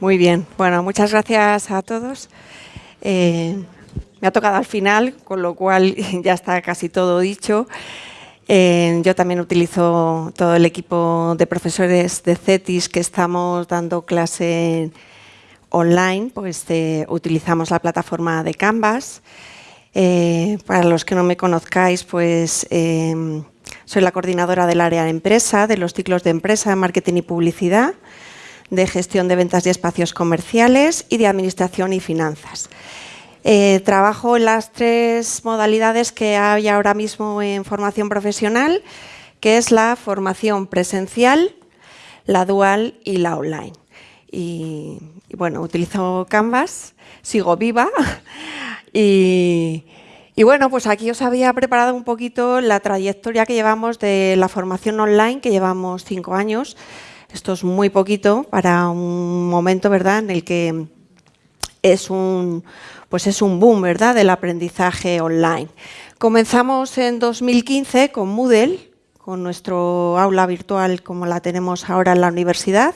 Muy bien. Bueno, muchas gracias a todos. Eh, me ha tocado al final, con lo cual ya está casi todo dicho. Eh, yo también utilizo todo el equipo de profesores de CETIS que estamos dando clase online, pues eh, utilizamos la plataforma de Canvas. para los que no me conozcáis, pues soy la coordinadora del área de empresa, de los ciclos de empresa, marketing y publicidad de gestión de ventas y espacios comerciales y de administración y finanzas. Eh, trabajo en las tres modalidades que hay ahora mismo en formación profesional, que es la formación presencial, la dual y la online. Y, bueno, utilizo Canvas, sigo viva y, y bueno, pues aquí os había preparado un poquito la trayectoria que llevamos de la formación online, que llevamos cinco años, esto es muy poquito para un momento ¿verdad? en el que es un, pues es un boom ¿verdad? del aprendizaje online. Comenzamos en 2015 con Moodle, con nuestro aula virtual como la tenemos ahora en la universidad.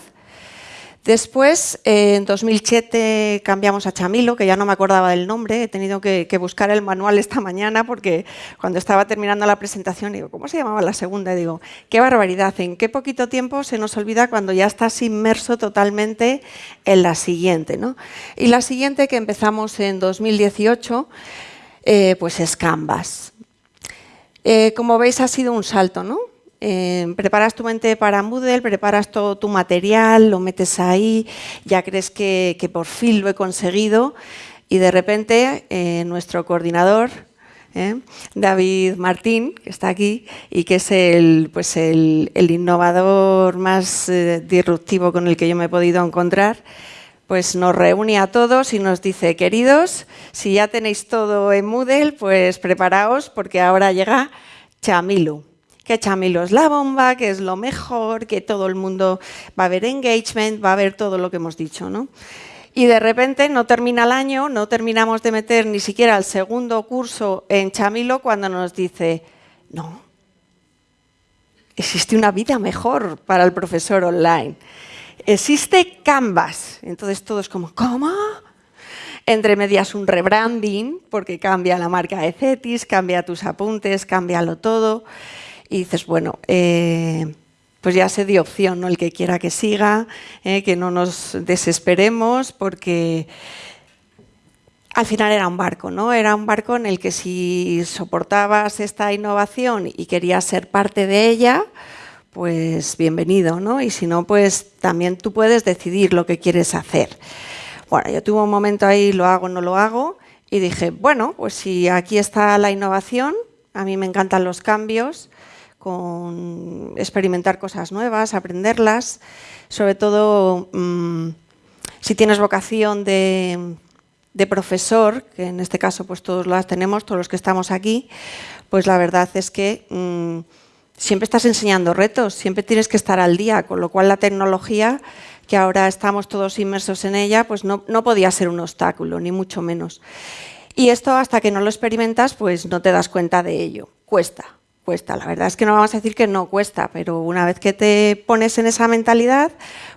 Después, en 2007 cambiamos a Chamilo, que ya no me acordaba del nombre, he tenido que, buscar el manual esta mañana porque cuando estaba terminando la presentación digo, ¿cómo se llamaba la segunda? Y digo, qué barbaridad, en qué poquito tiempo se nos olvida cuando ya estás inmerso totalmente en la siguiente. ¿no? Y la siguiente que empezamos en 2018, eh, pues es Canvas. Eh, como veis ha sido un salto, ¿no? Eh, preparas tu mente para Moodle, preparas todo tu material, lo metes ahí, ya crees que, por fin lo he conseguido. Y de repente eh, nuestro coordinador, eh, David Martín, que está aquí y que es el, pues el, innovador más disruptivo con el que yo me he podido encontrar, pues nos reúne a todos y nos dice, queridos, si ya tenéis todo en Moodle, pues preparaos porque ahora llega Chamilo que Chamilo es la bomba, que es lo mejor, que todo el mundo va a haber engagement, va a haber todo lo que hemos dicho. ¿no? Y de repente no termina el año, no terminamos de meter ni siquiera el segundo curso en Chamilo cuando nos dice, no, existe una vida mejor para el profesor online. Existe Canvas. Entonces todo es como, ¿cómo? Entre medias un rebranding, porque cambia la marca de Cetis, cambia tus apuntes, cámbialo todo y dices, bueno, eh, pues ya se dio opción, ¿no? el que quiera que siga, eh, que no nos desesperemos, porque al final era un barco, ¿no? Era un barco en el que si soportabas esta innovación y querías ser parte de ella, pues bienvenido, ¿no? Y si no, pues también tú puedes decidir lo que quieres hacer. Bueno, yo tuve un momento ahí, lo hago, no lo hago, y dije, bueno, pues si aquí está la innovación, a mí me encantan los cambios, con experimentar cosas nuevas, aprenderlas, sobre todo mm, si tienes vocación de, profesor, que en este caso pues todos las tenemos, todos los que estamos aquí, pues la verdad es que mm, siempre estás enseñando retos, siempre tienes que estar al día, con lo cual la tecnología, que ahora estamos todos inmersos en ella, pues no, no podía ser un obstáculo, ni mucho menos. Y esto hasta que no lo experimentas, pues no te das cuenta de ello, cuesta cuesta. La verdad es que no vamos a decir que no cuesta, pero una vez que te pones en esa mentalidad,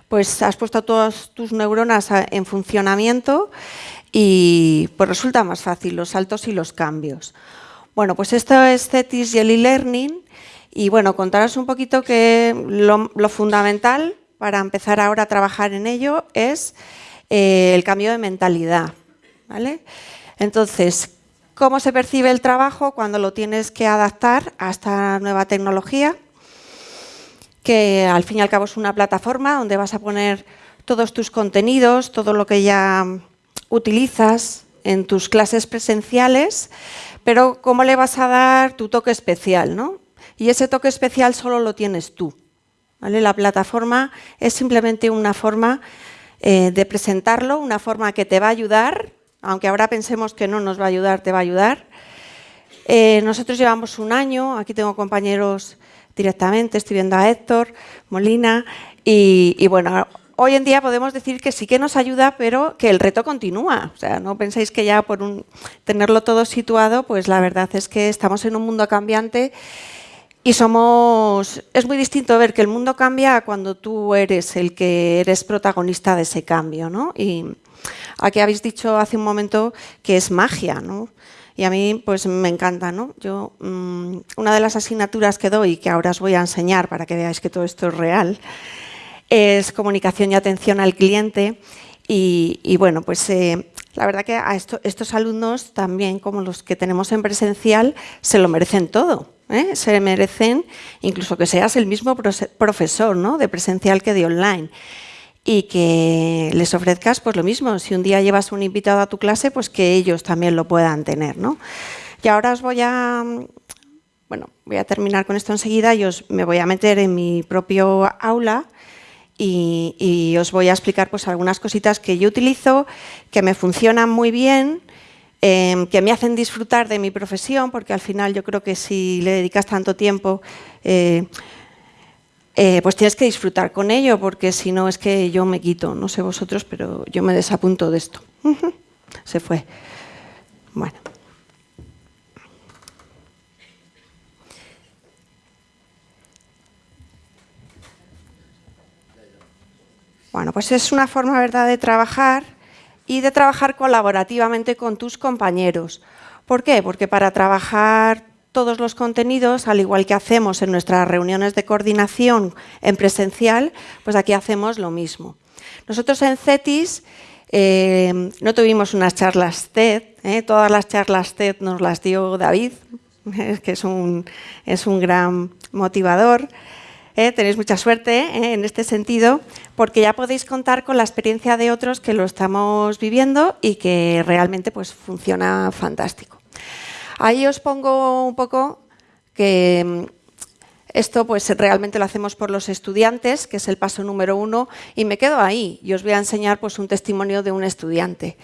pues has puesto todas tus neuronas en funcionamiento y pues resulta más fácil los saltos y los cambios. Bueno, pues esto es CETIS y el e-learning y bueno, contaros un poquito que lo, fundamental para empezar ahora a trabajar en ello es eh, el cambio de mentalidad. ¿vale? Entonces, cómo se percibe el trabajo cuando lo tienes que adaptar a esta nueva tecnología, que al fin y al cabo es una plataforma donde vas a poner todos tus contenidos, todo lo que ya utilizas en tus clases presenciales, pero cómo le vas a dar tu toque especial, ¿no? Y ese toque especial solo lo tienes tú. La plataforma es simplemente una forma eh, de presentarlo, una forma que te va a ayudar aunque ahora pensemos que no nos va a ayudar, te va a ayudar. Eh, nosotros llevamos un año, aquí tengo compañeros directamente, estoy viendo a Héctor, Molina, y, bueno, hoy en día podemos decir que sí que nos ayuda, pero que el reto continúa. O sea, no penséis que ya por tenerlo todo situado, pues la verdad es que estamos en un mundo cambiante y somos, es muy distinto ver que el mundo cambia cuando tú eres el que eres protagonista de ese cambio. ¿no? Y aquí habéis dicho hace un momento que es magia. ¿no? Y a mí pues me encanta. ¿no? Yo, mm, una de las asignaturas que doy, que ahora os voy a enseñar para que veáis que todo esto es real, es comunicación y atención al cliente. Y, bueno, pues eh, la verdad que a estos alumnos también, como los que tenemos en presencial, se lo merecen todo. ¿eh? se merecen incluso que seas el mismo profesor ¿no? de presencial que de online y que les ofrezcas pues lo mismo. Si un día llevas un invitado a tu clase, pues que ellos también lo puedan tener. ¿no? Y ahora os voy a... Bueno, voy a terminar con esto enseguida y os, me voy a meter en mi propio aula y, y, os voy a explicar pues, algunas cositas que yo utilizo, que me funcionan muy bien Em, que me hacen disfrutar de mi profesión, porque al final yo creo que si le dedicas tanto tiempo, eh, eh, pues tienes que disfrutar con ello, porque si no es que yo me quito, no sé vosotros, pero yo me desapunto de esto. Se fue. Bueno. Bueno, pues es una forma verdad de trabajar y de trabajar colaborativamente con tus compañeros. ¿Por qué? Porque para trabajar todos los contenidos, al igual que hacemos en nuestras reuniones de coordinación en presencial, pues aquí hacemos lo mismo. Nosotros en CETIS eh, no tuvimos unas charlas TED, ¿eh? todas las charlas TED nos las dio David, que es un, es un gran motivador. ¿eh? tenéis mucha suerte en este sentido, porque ya podéis contar con la experiencia de otros que lo estamos viviendo y que realmente pues, funciona fantástico. Ahí os pongo un poco que mm, esto pues realmente lo hacemos por los estudiantes, que es el paso número uno, y me quedo ahí y os voy a enseñar pues, un testimonio de un estudiante.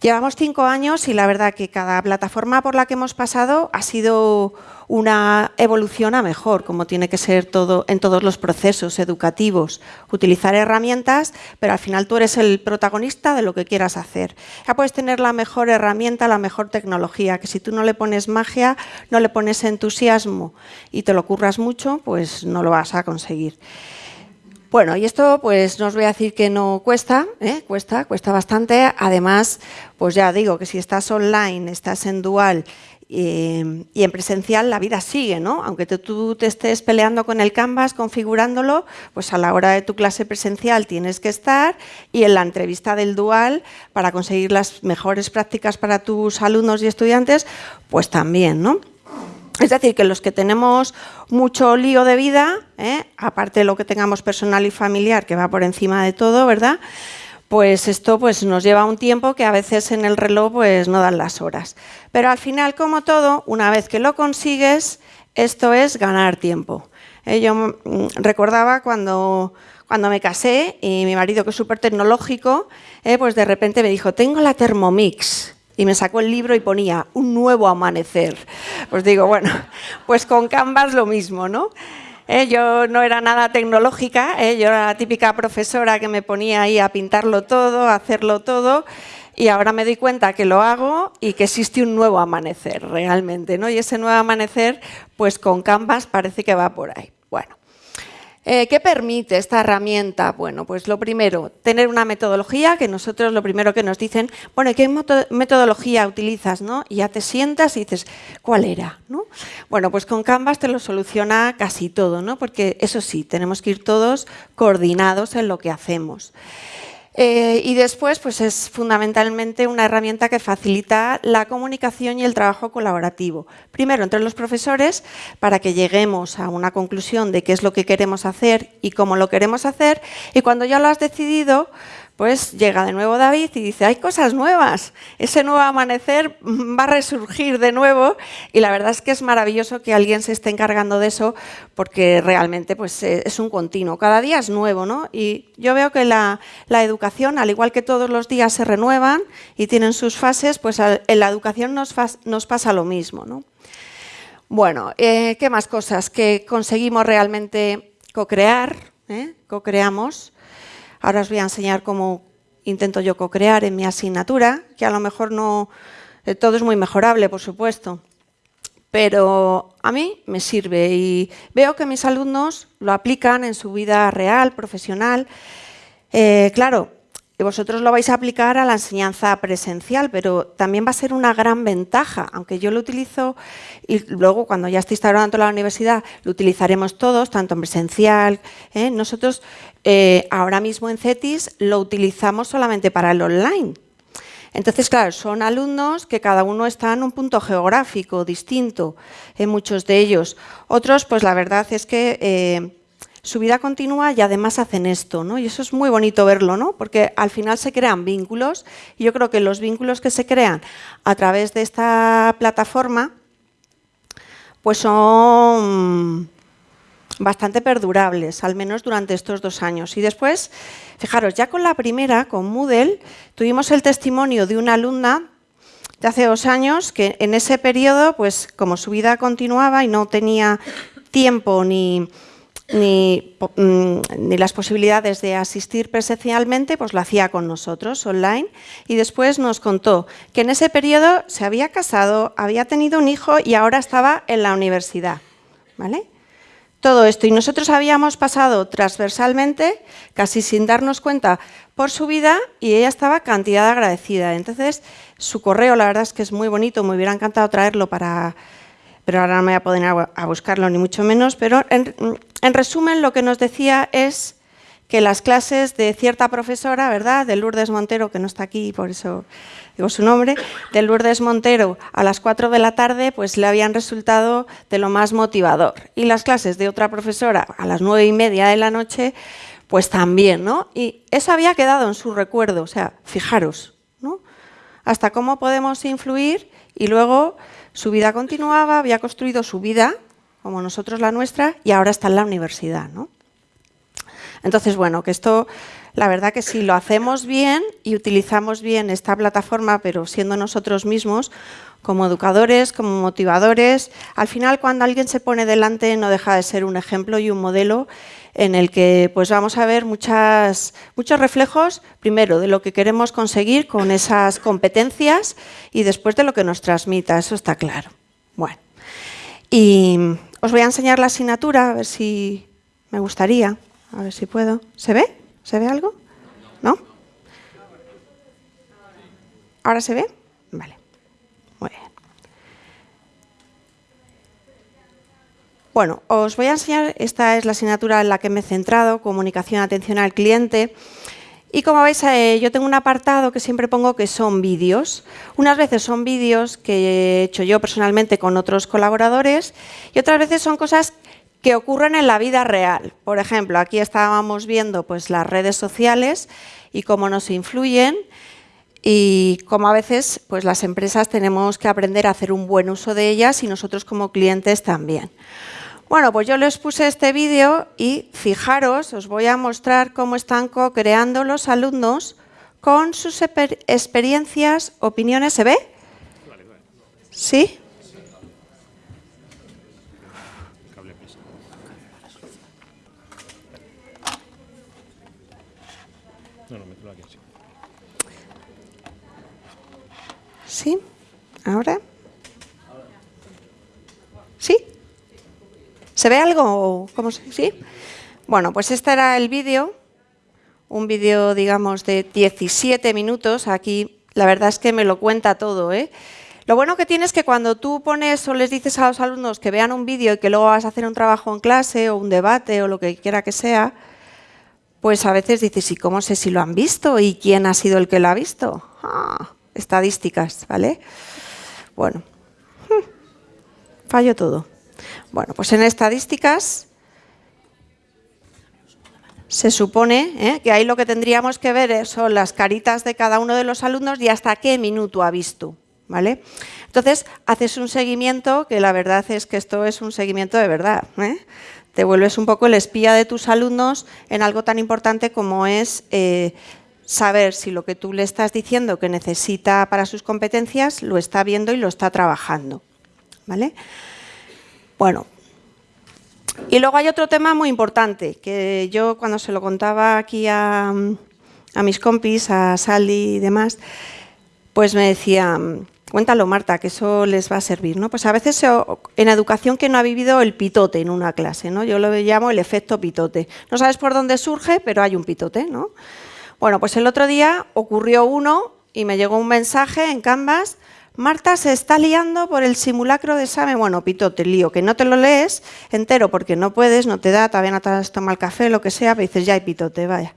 Llevamos cinco años y la verdad que cada plataforma por la que hemos pasado ha sido una evolución a mejor, como tiene que ser todo en todos los procesos educativos. Utilizar herramientas, pero al final tú eres el protagonista de lo que quieras hacer. Ya puedes tener la mejor herramienta, la mejor tecnología, que si tú no le pones magia, no le pones entusiasmo y te lo curras mucho, pues no lo vas a conseguir. Bueno, y esto pues no os voy a decir que no cuesta, ¿eh? cuesta, cuesta bastante. Además, pues ya digo que si estás online, estás en dual eh, y en presencial la vida sigue, ¿no? Aunque tú te estés peleando con el Canvas, configurándolo, pues a la hora de tu clase presencial tienes que estar y en la entrevista del dual, para conseguir las mejores prácticas para tus alumnos y estudiantes, pues también, ¿no? Es decir, que los que tenemos mucho lío de vida, ¿eh? aparte de lo que tengamos personal y familiar, que va por encima de todo, ¿verdad? Pues esto pues, nos lleva un tiempo que a veces en el reloj pues, no dan las horas. Pero al final, como todo, una vez que lo consigues, esto es ganar tiempo. ¿Eh? yo mm, recordaba cuando, cuando me casé y mi marido, que es súper tecnológico, ¿eh? pues de repente me dijo, tengo la Thermomix y me sacó el libro y ponía un nuevo amanecer. Pues digo, bueno, pues con Canvas lo mismo, ¿no? Eh, yo no era nada tecnológica, eh, yo era la típica profesora que me ponía ahí a pintarlo todo, a hacerlo todo, y ahora me doy cuenta que lo hago y que existe un nuevo amanecer realmente, ¿no? Y ese nuevo amanecer, pues con Canvas parece que va por ahí. Bueno, eh, ¿Qué permite esta herramienta? Bueno, pues lo primero, tener una metodología, que nosotros lo primero que nos dicen, bueno, ¿qué metodología utilizas? ¿no? Y ya te sientas y dices, ¿cuál era? ¿no? Bueno, pues con Canvas te lo soluciona casi todo, ¿no? porque eso sí, tenemos que ir todos coordinados en lo que hacemos. Eh, y después, pues es fundamentalmente una herramienta que facilita la comunicación y el trabajo colaborativo. Primero, entre los profesores, para que lleguemos a una conclusión de qué es lo que queremos hacer y cómo lo queremos hacer. Y cuando ya lo has decidido, pues llega de nuevo David y dice, hay cosas nuevas, ese nuevo amanecer va a resurgir de nuevo y la verdad es que es maravilloso que alguien se esté encargando de eso porque realmente pues, eh, es un continuo, cada día es nuevo ¿no? y yo veo que la, educación, al igual que todos los días se renuevan y tienen sus fases, pues en la educación nos, pasa lo mismo. ¿no? Bueno, eh, ¿qué más cosas? Que conseguimos realmente co-crear, ¿eh? co-creamos, Ahora os voy a enseñar cómo intento yo co-crear en mi asignatura, que a lo mejor no... Eh, todo es muy mejorable, por supuesto. pero a mí me sirve y veo que mis alumnos lo aplican en su vida real, profesional. Eh, claro, vosotros lo vais a aplicar a la enseñanza presencial, pero también va a ser una gran ventaja, aunque yo lo utilizo y luego cuando ya esté instaurando la universidad lo utilizaremos todos, tanto en presencial. ¿eh? Nosotros eh, ahora mismo en CETIS lo utilizamos solamente para el online, entonces, claro, son alumnos que cada uno está en un punto geográfico distinto, en muchos de ellos. Otros, pues la verdad es que eh, su vida continúa y además hacen esto, ¿no? Y eso es muy bonito verlo, ¿no? Porque al final se crean vínculos y yo creo que los vínculos que se crean a través de esta plataforma pues son bastante perdurables, al menos durante estos dos años. Y después, fijaros, ya con la primera, con Moodle, tuvimos el testimonio de una alumna de hace dos años que en ese periodo, pues como su vida continuaba y no tenía tiempo ni, ni, mm, ni, las posibilidades de asistir presencialmente, pues lo hacía con nosotros online y después nos contó que en ese periodo se había casado, había tenido un hijo y ahora estaba en la universidad. ¿vale? todo esto. Y nosotros habíamos pasado transversalmente, casi sin darnos cuenta, por su vida y ella estaba cantidad agradecida. Entonces, su correo, la verdad es que es muy bonito, me hubiera encantado traerlo para... Pero ahora no me voy a poder a buscarlo, ni mucho menos. Pero en, en resumen, lo que nos decía es que las clases de cierta profesora, ¿verdad?, de Lourdes Montero, que no está aquí, por eso digo su nombre, de Lourdes Montero a las 4 de la tarde, pues le habían resultado de lo más motivador. Y las clases de otra profesora a las 9 y media de la noche, pues también, ¿no? Y eso había quedado en su recuerdo, o sea, fijaros, ¿no? Hasta cómo podemos influir y luego su vida continuaba, había construido su vida, como nosotros la nuestra, y ahora está en la universidad, ¿no? Entonces, bueno, que esto, la verdad que si lo hacemos bien y utilizamos bien esta plataforma, pero siendo nosotros mismos, como educadores, como motivadores, al final cuando alguien se pone delante no deja de ser un ejemplo y un modelo en el que pues vamos a ver muchas, muchos reflejos, primero, de lo que queremos conseguir con esas competencias y después de lo que nos transmita, eso está claro. Bueno, y os voy a enseñar la asignatura, a ver si me gustaría. A ver si puedo. ¿Se ve? ¿Se ve algo? ¿No? ¿Ahora se ve? Vale. Muy bien. Bueno, os voy a enseñar, esta es la asignatura en la que me he centrado, comunicación, atención al cliente. Y como veis, eh, yo tengo un apartado que siempre pongo que son vídeos. Unas veces son vídeos que he hecho yo personalmente con otros colaboradores y otras veces son cosas que ocurren en la vida real. Por ejemplo, aquí estábamos viendo pues, las redes sociales y cómo nos influyen y cómo a veces pues, las empresas tenemos que aprender a hacer un buen uso de ellas y nosotros como clientes también. Bueno, pues yo les puse este vídeo y fijaros, os voy a mostrar cómo están co-creando los alumnos con sus experiencias, opiniones. ¿Se ve? ¿Sí? ¿Sí? ¿Ahora? ¿Se ve algo? ¿Cómo ¿Sí? Bueno, pues este era el vídeo, un vídeo, digamos, de 17 minutos. Aquí la verdad es que me lo cuenta todo. ¿eh? Lo bueno que tiene es que cuando tú pones o les dices a los alumnos que vean un vídeo y que luego vas a hacer un trabajo en clase o un debate o lo que quiera que sea, pues a veces dices, ¿y cómo sé si lo han visto? ¿Y quién ha sido el que lo ha visto? Ah, estadísticas, ¿vale? Bueno, fallo todo. Bueno, pues en estadísticas se supone ¿eh? que ahí lo que tendríamos que ver son las caritas de cada uno de los alumnos y hasta qué minuto ha visto. ¿vale? Entonces, haces un seguimiento que la verdad es que esto es un seguimiento de verdad. ¿eh? Te vuelves un poco el espía de tus alumnos en algo tan importante como es eh, saber si lo que tú le estás diciendo que necesita para sus competencias lo está viendo y lo está trabajando. ¿Vale? Bueno, y luego hay otro tema muy importante, que yo cuando se lo contaba aquí a, mis compis, a Sally y demás, pues me decía, Cuéntalo, Marta, que eso les va a servir, ¿no? Pues a veces en educación que no ha vivido el pitote en una clase, ¿no? Yo lo llamo el efecto pitote. No sabes por dónde surge, pero hay un pitote, ¿no? Bueno, pues el otro día ocurrió uno y me llegó un mensaje en Canvas Marta se está liando por el simulacro de examen. Bueno, pitote, lío, que no te lo lees entero porque no puedes, no te da, todavía no te has tomado el café, lo que sea, pero dices, ya hay pitote, vaya.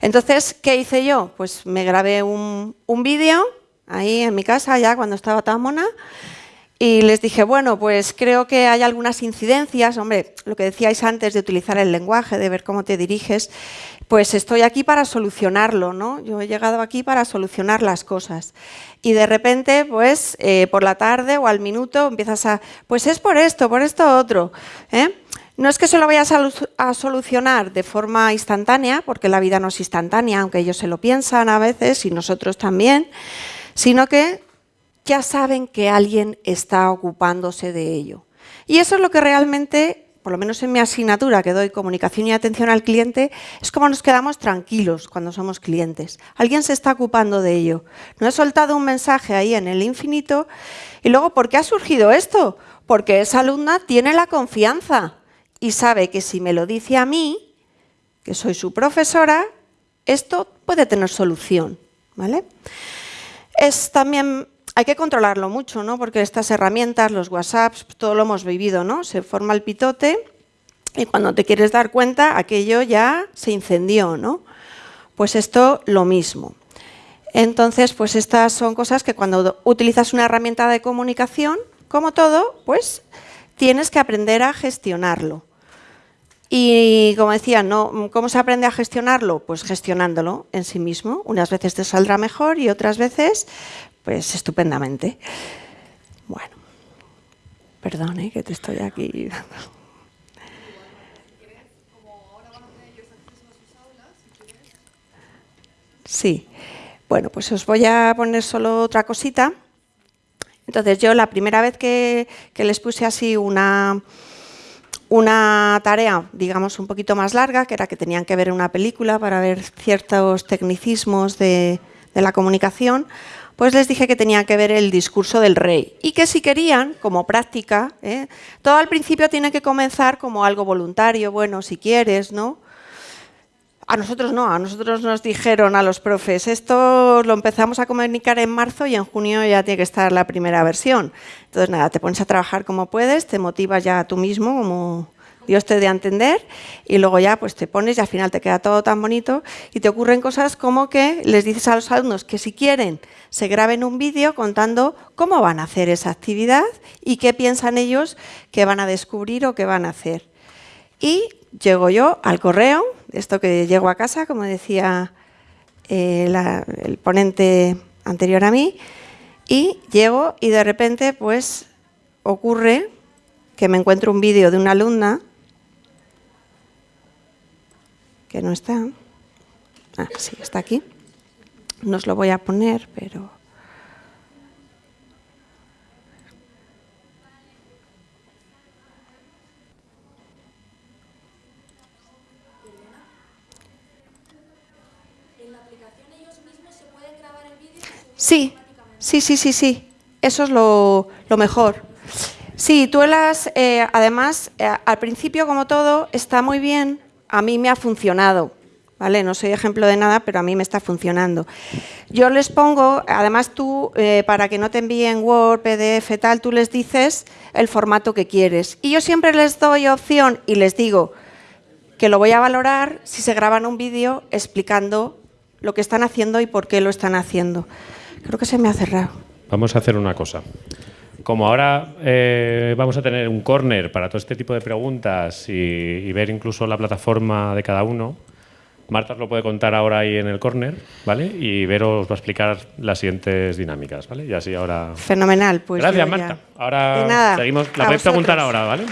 Entonces, ¿qué hice yo? Pues me grabé un, un vídeo ahí en mi casa ya cuando estaba tan mona y les dije, bueno, pues creo que hay algunas incidencias, hombre, lo que decíais antes de utilizar el lenguaje, de ver cómo te diriges, pues estoy aquí para solucionarlo, ¿no? Yo he llegado aquí para solucionar las cosas. Y de repente, pues, eh, por la tarde o al minuto empiezas a, pues es por esto, por esto otro, ¿eh? No es que se lo vayas a, solucionar de forma instantánea, porque la vida no es instantánea, aunque ellos se lo piensan a veces y nosotros también, sino que ya saben que alguien está ocupándose de ello. Y eso es lo que realmente, por lo menos en mi asignatura que doy comunicación y atención al cliente, es como nos quedamos tranquilos cuando somos clientes. Alguien se está ocupando de ello. No he soltado un mensaje ahí en el infinito y luego, ¿por qué ha surgido esto? Porque esa alumna tiene la confianza y sabe que si me lo dice a mí, que soy su profesora, esto puede tener solución. ¿vale? Es también hay que controlarlo mucho, ¿no? porque estas herramientas, los WhatsApps, todo lo hemos vivido, ¿no? se forma el pitote y cuando te quieres dar cuenta aquello ya se incendió. ¿no? Pues esto lo mismo. Entonces, pues estas son cosas que cuando utilizas una herramienta de comunicación, como todo, pues tienes que aprender a gestionarlo. Y como decía, ¿no? ¿cómo se aprende a gestionarlo? Pues gestionándolo en sí mismo. Unas veces te saldrá mejor y otras veces pues estupendamente. Bueno, perdone que te estoy aquí Sí, bueno, pues os voy a poner solo otra cosita. Entonces yo la primera vez que, les puse así una, una tarea, digamos, un poquito más larga, que era que tenían que ver una película para ver ciertos tecnicismos de la comunicación, pues les dije que tenía que ver el discurso del rey y que si querían, como práctica, ¿eh? todo al principio tiene que comenzar como algo voluntario, bueno, si quieres, ¿no? A nosotros no, a nosotros nos dijeron a los profes, esto lo empezamos a comunicar en marzo y en junio ya tiene que estar la primera versión. Entonces, nada, te pones a trabajar como puedes, te motivas ya tú mismo, como Dios te dé a entender y luego ya pues te pones y al final te queda todo tan bonito y te ocurren cosas como que les dices a los alumnos que si quieren se graben un vídeo contando cómo van a hacer esa actividad y qué piensan ellos que van a descubrir o que van a hacer. Y llego yo al correo, esto que llego a casa, como decía eh, el ponente anterior a mí, y llego y de repente pues ocurre que me encuentro un vídeo de una alumna que no está. Ah, sí, está aquí. No os lo voy a poner, pero... Sí, sí, sí, sí, sí. Eso es lo, lo mejor. Sí, tú eh, además, eh, al principio, como todo, está muy bien a mí me ha funcionado. ¿Vale? No soy ejemplo de nada, pero a mí me está funcionando. Yo les pongo, además tú, eh, para que no te envíen Word, PDF, tal, tú les dices el formato que quieres. Y yo siempre les doy opción y les digo que lo voy a valorar si se graban un vídeo explicando lo que están haciendo y por qué lo están haciendo. Creo que se me ha cerrado. Vamos a hacer una cosa. Como ahora eh, vamos a tener un corner para todo este tipo de preguntas y, ver incluso la plataforma de cada uno, Marta os lo puede contar ahora ahí en el corner, ¿vale? Y Vero os va a explicar las siguientes dinámicas, ¿vale? Y así ahora... Fenomenal, pues Gracias, Marta. Ahora seguimos... La podéis preguntar ahora, ¿vale?